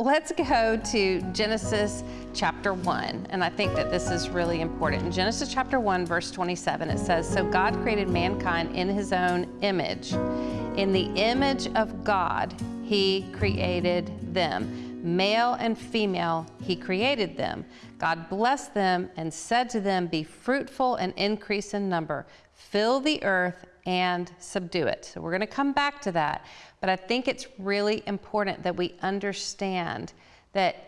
let's go to Genesis chapter 1. And I think that this is really important. In Genesis chapter 1, verse 27, it says, So God created mankind in his own image. In the image of God, he created them. Male and female, he created them. God blessed them and said to them, Be fruitful and increase in number, fill the earth and subdue it. So we're going to come back to that. But I think it's really important that we understand that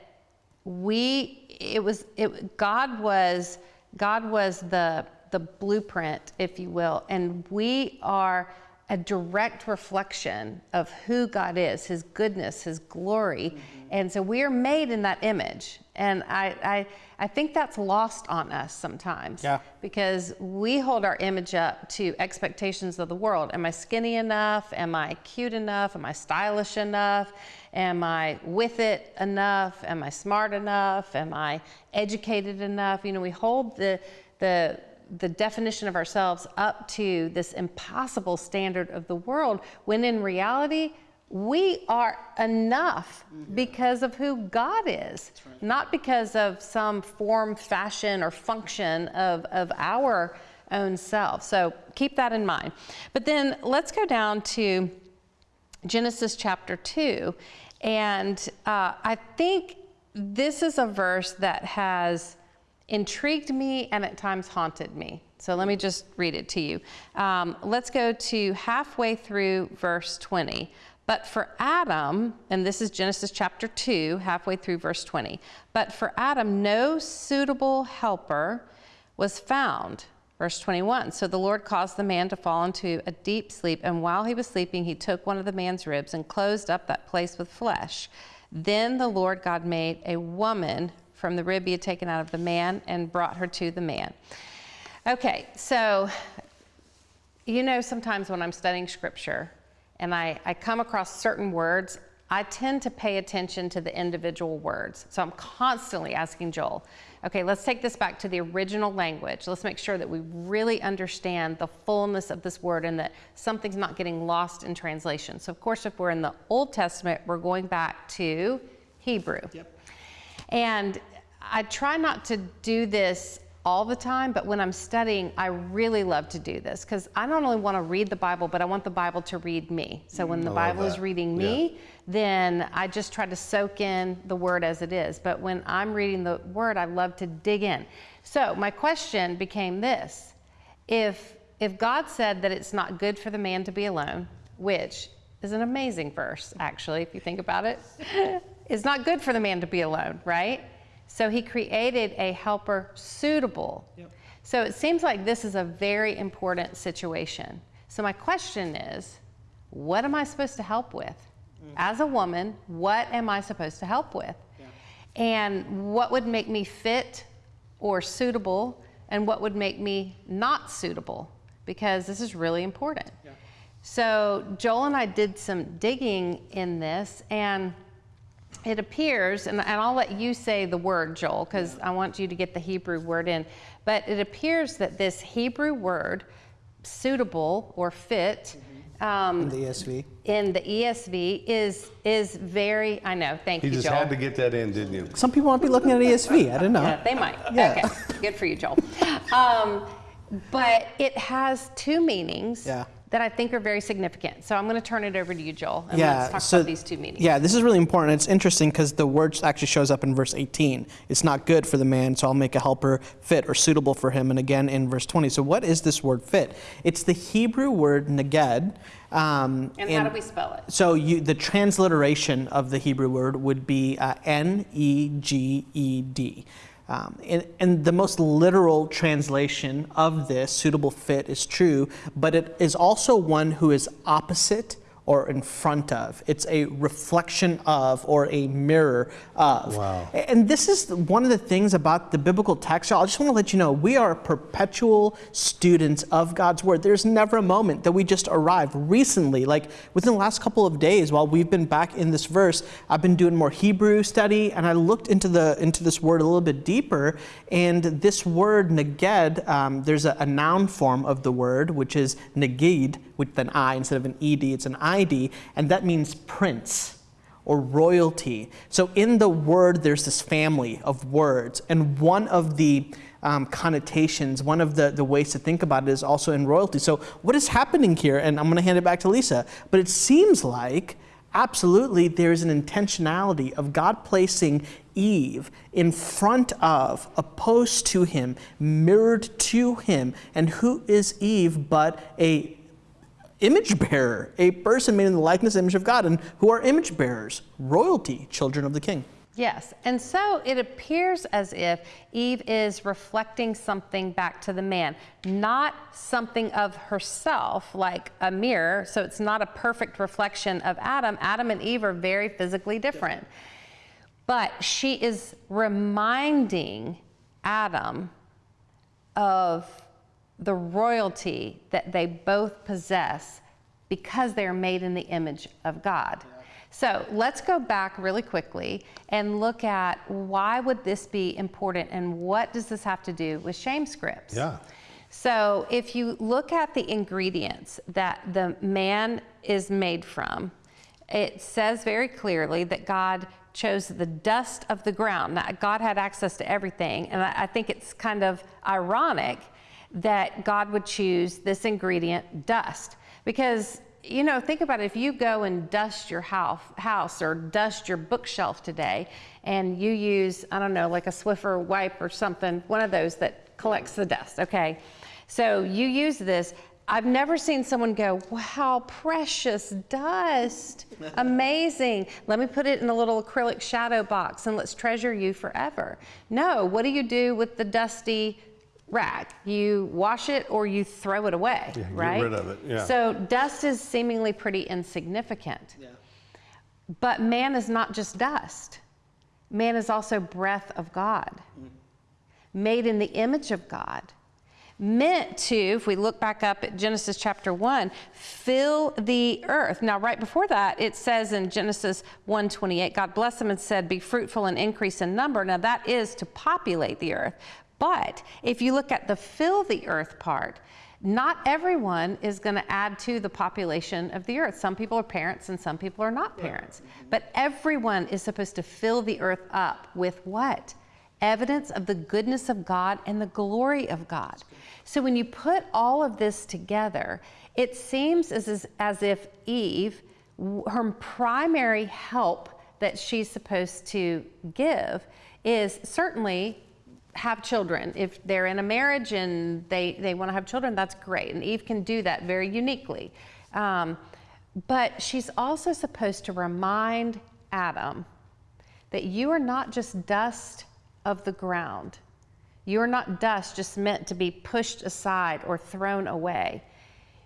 we it was it God was God was the the blueprint, if you will, and we are a direct reflection of who God is, His goodness, His glory. Mm-hmm. And so we are made in that image. And I, I, I think that's lost on us sometimes. Yeah. Because we hold our image up to expectations of the world. Am I skinny enough? Am I cute enough? Am I stylish enough? Am I with it enough? Am I smart enough? Am I educated enough? You know, we hold the, the, the definition of ourselves up to this impossible standard of the world, when in reality, we are enough mm-hmm. because of who God is, right. not because of some form, fashion, or function of, of our own self. So keep that in mind. But then let's go down to Genesis chapter 2. And uh, I think this is a verse that has intrigued me and at times haunted me. So let me just read it to you. Um, let's go to halfway through verse 20. But for Adam, and this is Genesis chapter 2, halfway through verse 20. But for Adam, no suitable helper was found. Verse 21 So the Lord caused the man to fall into a deep sleep, and while he was sleeping, he took one of the man's ribs and closed up that place with flesh. Then the Lord God made a woman from the rib he had taken out of the man and brought her to the man. Okay, so you know, sometimes when I'm studying scripture and I, I come across certain words, I tend to pay attention to the individual words. So I'm constantly asking Joel, okay, let's take this back to the original language. Let's make sure that we really understand the fullness of this word and that something's not getting lost in translation. So, of course, if we're in the Old Testament, we're going back to Hebrew. Yep. And I try not to do this all the time, but when I'm studying, I really love to do this because I not only want to read the Bible, but I want the Bible to read me. So when the mm, Bible that. is reading me, yeah. then I just try to soak in the word as it is. But when I'm reading the word, I love to dig in. So my question became this if if God said that it's not good for the man to be alone, which is an amazing verse, actually, if you think about it, it's not good for the man to be alone, right? So he created a helper suitable. Yep. So it seems like this is a very important situation. So my question is, what am I supposed to help with? Mm. As a woman, what am I supposed to help with? Yeah. And what would make me fit or suitable and what would make me not suitable? Because this is really important. Yeah. So Joel and I did some digging in this and it appears, and, and I'll let you say the word, Joel, because I want you to get the Hebrew word in, but it appears that this Hebrew word, suitable or fit, um, in the ESV. In the ESV is is very. I know. Thank you, Joel. You just had to get that in, didn't you? Some people might be looking at ESV. I don't know. Yeah, they might. Yeah. Okay. Good for you, Joel. Um, but it has two meanings. Yeah that I think are very significant. So I'm going to turn it over to you, Joel, and yeah, let's talk so, about these two meanings. Yeah, this is really important. It's interesting because the word actually shows up in verse 18. It's not good for the man, so I'll make a helper fit or suitable for him. And again in verse 20. So what is this word fit? It's the Hebrew word neged. Um, and, and, how do we spell it? So you, the transliteration of the Hebrew word would be uh, N E G E D. Um, and, and, the most literal translation of this, suitable fit, is true, but it is also one who is opposite or in front of. It's a reflection of or a mirror of. Wow. And this is one of the things about the biblical text. I just want to let you know we are perpetual students of God's word. There's never a moment that we just arrive. Recently, like within the last couple of days, while we've been back in this verse, I've been doing more Hebrew study, and I looked into the into this word a little bit deeper. And this word neged, um, there's a, a noun form of the word, which is negid, with an I instead of an ed. It's an ID, and that means prince or royalty. So in the word, there's this family of words. And one of the um, connotations, one of the, the ways to think about it is also in royalty. So what is happening here? And I'm going to hand it back to Lisa. But it seems like absolutely there's an intentionality of God placing Eve in front of, opposed to him, mirrored to him. And who is Eve but a image bearer, a person made in the likeness image of God, and who are image bearers, royalty, children of the king. Yes, and so it appears as if Eve is reflecting something back to the man, not something of herself like a mirror. So it's not a perfect reflection of Adam. Adam and Eve are very physically different. But she is reminding Adam of the royalty that they both possess because they are made in the image of God. So let's go back really quickly and look at why would this be important and what does this have to do with shame scripts? Yeah. So if you look at the ingredients that the man is made from, it says very clearly that God chose the dust of the ground. Now, God had access to everything, and I, I think it's kind of ironic that God would choose this ingredient, dust, because you know, think about it. If you go and dust your house, or dust your bookshelf today, and you use, I don't know, like a Swiffer wipe or something, one of those that collects the dust, okay? So you use this. I've never seen someone go, wow, precious dust. Amazing. Let me put it in a little acrylic shadow box and let's treasure you forever. No, what do you do with the dusty rag. You wash it or you throw it away, Yeah, get right? rid of it, yeah. So dust is seemingly pretty insignificant. Yeah. But man is not just dust. Man is also breath of God, mm. made in the image of God, meant to, if we look back up at Genesis chapter 1, fill the earth. Now, right before that, it says in Genesis 1:28, God blessed them and said, Be fruitful and increase in number. Now, that is to populate the earth. But if you look at the fill the earth part, not everyone is going to add to the population of the earth. Some people are parents and some people are not parents. But everyone is supposed to fill the earth up with what? Evidence of the goodness of God and the glory of God. So when you put all of this together, it seems as, as, if Eve, her primary help that she's supposed to give is certainly have children. If they're in a marriage and they, they want to have children, that's great. And Eve can do that very uniquely. Um, but she's also supposed to remind Adam that you are not just dust of the ground. You are not dust just meant to be pushed aside or thrown away.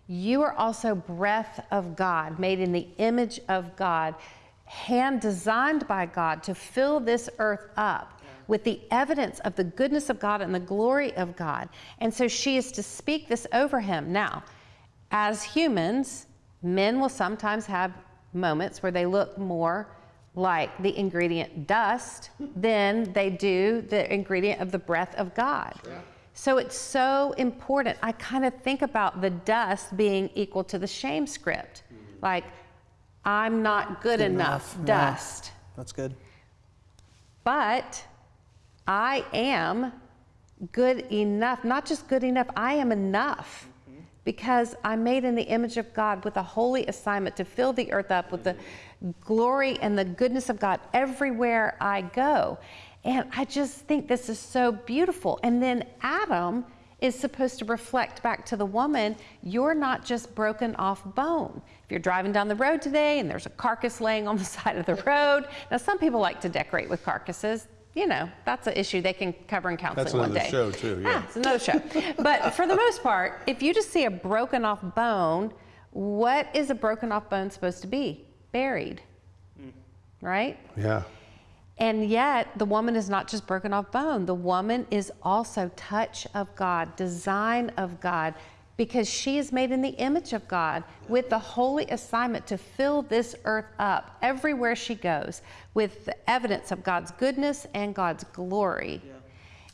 You are also breath of God, made in the image of God, hand designed by God to fill this earth up with the evidence of the goodness of God and the glory of God. And so she is to speak this over him. Now, as humans, men will sometimes have moments where they look more like the ingredient dust than they do the ingredient of the breath of God. So it's so important. I kind of think about the dust being equal to the shame script. Mm-hmm. Like, I'm not good, enough, enough. Yeah. dust. That's good. But I am good enough, not just good enough, I am enough mm-hmm. because I'm made in the image of God with a holy assignment to fill the earth up with the mm-hmm. Glory and the goodness of God everywhere I go. And I just think this is so beautiful. And then Adam is supposed to reflect back to the woman, you're not just broken off bone. If you're driving down the road today and there's a carcass laying on the side of the road, now some people like to decorate with carcasses you know, that's an issue they can cover in counseling That's one day. That's another show, too, yeah. Ah, it's another show. but for the most part, if you just see a broken off bone, what is a broken off bone supposed to be? Buried. Right? Yeah. And yet, the woman is not just broken off bone. The woman is also touch of God, design of God, because she is made in the image of God with the holy assignment to fill this earth up everywhere she goes with the evidence of God's goodness and God's glory.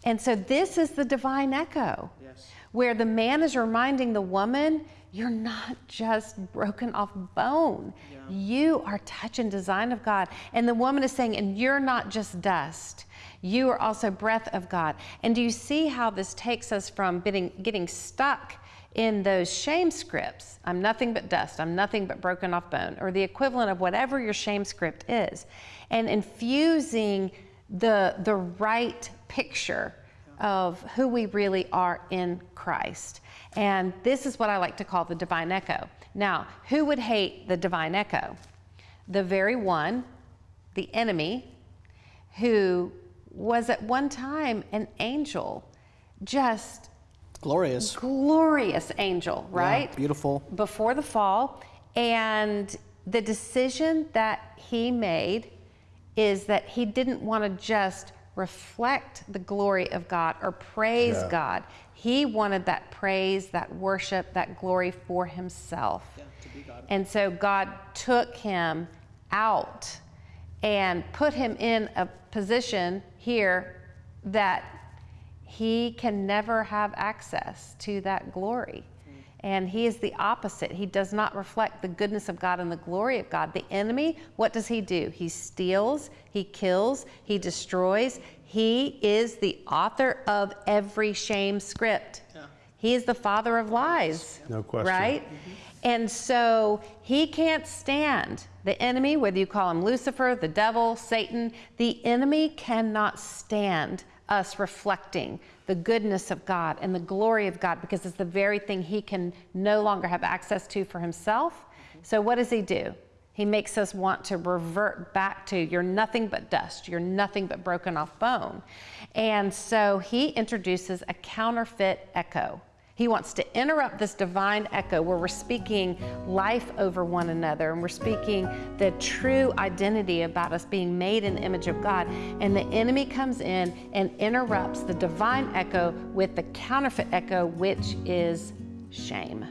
And so this is the divine echo, Yes. where the man is reminding the woman, you're not just broken off bone. You are touch and design of God. And the woman is saying, and you're not just dust. You are also breath of God. And do you see how this takes us from getting, getting stuck in those shame scripts? I'm nothing but dust. I'm nothing but broken off bone, or the equivalent of whatever your shame script is, and infusing the, the right picture of who we really are in Christ. And this is what I like to call the divine echo. Now, who would hate the divine echo? The very one, the enemy, who was at one time an angel, just Glorious. glorious angel, Yeah, right? beautiful. Before the fall. And the decision that he made is that he didn't want to just reflect the glory of God or praise Yeah. God. He wanted that praise, that worship, that glory for himself. And so God took him out and put him in a position here that he can never have access to that glory. And he is the opposite. He does not reflect the goodness of God and the glory of God. The enemy, what does he do? He steals, he kills, he destroys. He is the author of every shame script. He is the father of lies. No question. Right? Mm-hmm. And so he can't stand the enemy, whether you call him Lucifer, the devil, Satan, the enemy cannot stand us reflecting the goodness of God and the glory of God because it's the very thing he can no longer have access to for himself. So, what does he do? He makes us want to revert back to you're nothing but dust, you're nothing but broken off bone. And so he introduces a counterfeit echo. He wants to interrupt this divine echo where we're speaking life over one another and we're speaking the true identity about us being made in the image of God. And the enemy comes in and interrupts the divine echo with the counterfeit echo, which is shame.